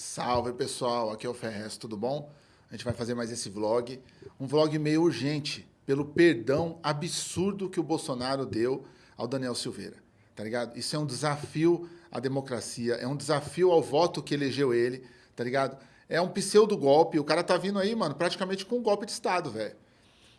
Salve pessoal, aqui é o Ferrez, tudo bom? A gente vai fazer mais esse vlog, um vlog meio urgente, pelo perdão absurdo que o Bolsonaro deu ao Daniel Silveira, tá ligado? Isso é um desafio à democracia, é um desafio ao voto que elegeu ele, tá ligado? É um pseudo golpe, o cara tá vindo aí, mano, praticamente com um golpe de Estado, velho.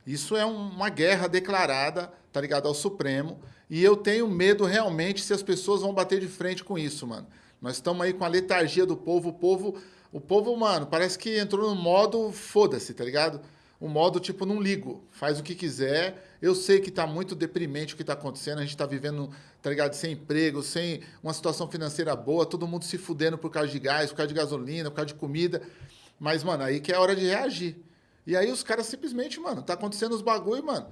Isso é uma guerra declarada, tá ligado, ao Supremo, e eu tenho medo realmente se as pessoas vão bater de frente com isso, mano. Nós estamos aí com a letargia do povo. O povo, o povo, mano, parece que entrou no modo foda-se, tá ligado? Um modo tipo, não ligo, faz o que quiser. Eu sei que tá muito deprimente o que tá acontecendo. A gente tá vivendo, tá ligado? Sem emprego, sem uma situação financeira boa, todo mundo se fudendo por causa de gás, por causa de gasolina, por causa de comida. Mas, mano, aí que é hora de reagir. E aí os caras simplesmente, mano, tá acontecendo os bagulho, mano.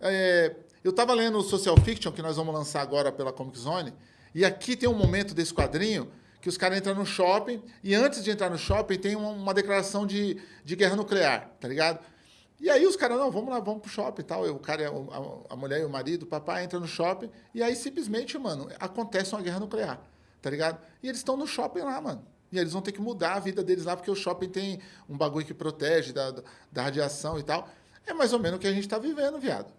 É, eu tava lendo o Social Fiction, que nós vamos lançar agora pela Comic Zone, e aqui tem um momento desse quadrinho que os caras entram no shopping e antes de entrar no shopping tem uma, uma declaração de, de guerra nuclear, tá ligado? E aí os caras, não, vamos lá, vamos pro shopping e tal. O cara, a, a mulher e o marido, o papai entra no shopping e aí simplesmente, mano, acontece uma guerra nuclear, tá ligado? E eles estão no shopping lá, mano. E eles vão ter que mudar a vida deles lá, porque o shopping tem um bagulho que protege da, da radiação e tal. É mais ou menos o que a gente tá vivendo, viado.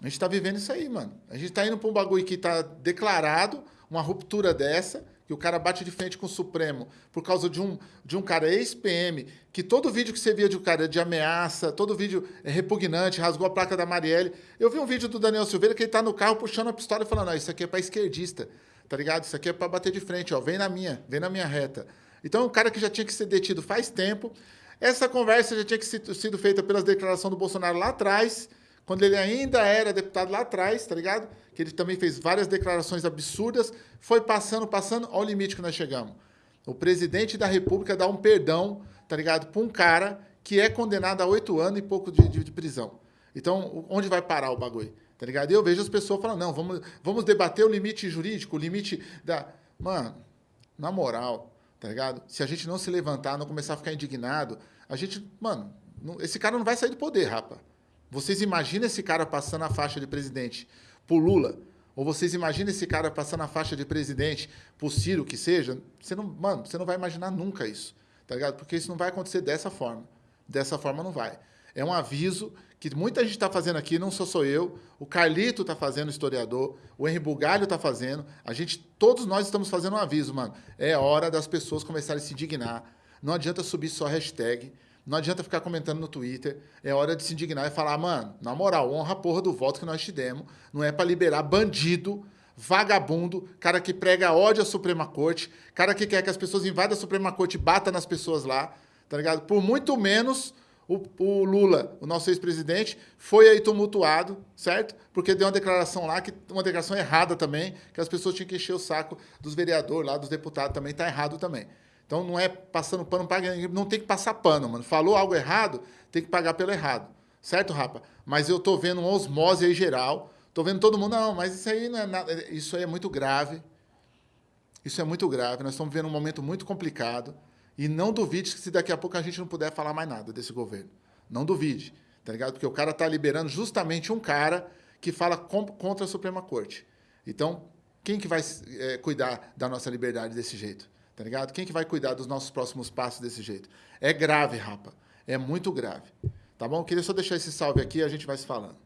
A gente tá vivendo isso aí, mano. A gente tá indo pra um bagulho que tá declarado, uma ruptura dessa, que o cara bate de frente com o Supremo por causa de um, de um cara ex-PM, que todo vídeo que você via de um cara de ameaça, todo vídeo é repugnante, rasgou a placa da Marielle. Eu vi um vídeo do Daniel Silveira que ele tá no carro puxando a pistola e falando, não, isso aqui é para esquerdista, tá ligado? Isso aqui é para bater de frente, ó, vem na minha, vem na minha reta. Então, um cara que já tinha que ser detido faz tempo, essa conversa já tinha que sido feita pelas declarações do Bolsonaro lá atrás, quando ele ainda era deputado lá atrás, tá ligado? Que ele também fez várias declarações absurdas, foi passando, passando, ao limite que nós chegamos. O presidente da República dá um perdão, tá ligado? Para um cara que é condenado a oito anos e pouco de, de, de, prisão. Então, onde vai parar o bagulho? Tá ligado? E eu vejo as pessoas falando, não, vamos, vamos debater o limite jurídico, o limite da... Mano, na moral, tá ligado? Se a gente não se levantar, não começar a ficar indignado, a gente, mano, não, esse cara não vai sair do poder, rapa. Vocês imaginam esse cara passando a faixa de presidente por Lula? Ou vocês imaginam esse cara passando a faixa de presidente por Ciro, que seja? Você não, mano, você não vai imaginar nunca isso, tá ligado? Porque isso não vai acontecer dessa forma. Dessa forma não vai. É um aviso que muita gente está fazendo aqui, não sou só eu, o Carlito está fazendo, historiador, o Henri Bugalho está fazendo, a gente, todos nós estamos fazendo um aviso, mano. É hora das pessoas começarem a se indignar. Não adianta subir só hashtag, não adianta ficar comentando no Twitter. É hora de se indignar e falar, mano, na moral, honra a porra do voto que nós te demos. Não é para liberar bandido, vagabundo, cara que prega ódio à Suprema Corte, cara que quer que as pessoas invadam a Suprema Corte e batam nas pessoas lá, tá ligado? Por muito menos o, o Lula, o nosso ex-presidente, foi aí tumultuado, certo? Porque deu uma declaração lá, que uma declaração errada também, que as pessoas tinham que encher o saco dos vereadores lá, dos deputados também, tá errado também. Então não é passando pano, paga, não tem que passar pano, mano. Falou algo errado, tem que pagar pelo errado. Certo, rapa? Mas eu tô vendo uma osmose aí geral. Tô vendo todo mundo, não, mas isso aí não é nada. Isso aí é muito grave. Isso é muito grave. Nós estamos vivendo um momento muito complicado. E não duvide que se daqui a pouco a gente não puder falar mais nada desse governo. Não duvide, tá ligado? Porque o cara tá liberando justamente um cara que fala contra a Suprema Corte. Então, quem que vai é, cuidar da nossa liberdade desse jeito? Tá ligado? Quem que vai cuidar dos nossos próximos passos desse jeito? É grave, rapa. É muito grave. Tá bom? Queria só deixar esse salve aqui e a gente vai se falando.